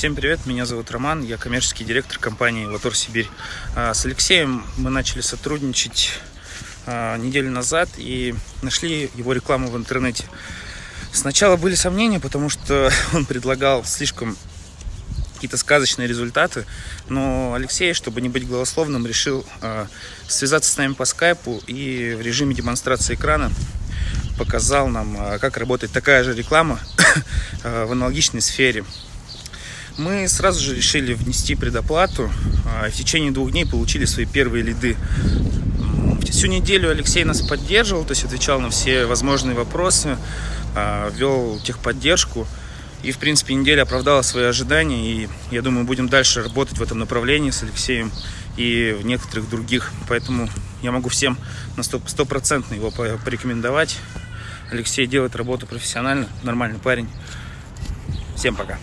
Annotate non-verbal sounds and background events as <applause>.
Всем привет, меня зовут Роман, я коммерческий директор компании «Латор Сибирь». А, с Алексеем мы начали сотрудничать а, неделю назад и нашли его рекламу в интернете. Сначала были сомнения, потому что <laughs> он предлагал слишком какие-то сказочные результаты, но Алексей, чтобы не быть голословным, решил э, связаться с нами по скайпу и в режиме демонстрации экрана показал нам, как работает такая же реклама <coughs> в аналогичной сфере. Мы сразу же решили внести предоплату, э, в течение двух дней получили свои первые лиды. Всю неделю Алексей нас поддерживал, то есть отвечал на все возможные вопросы, э, вел техподдержку. И, в принципе, неделя оправдала свои ожидания. И я думаю, будем дальше работать в этом направлении с Алексеем и в некоторых других. Поэтому я могу всем на стопроцентно его порекомендовать. Алексей делает работу профессионально, нормальный парень. Всем пока.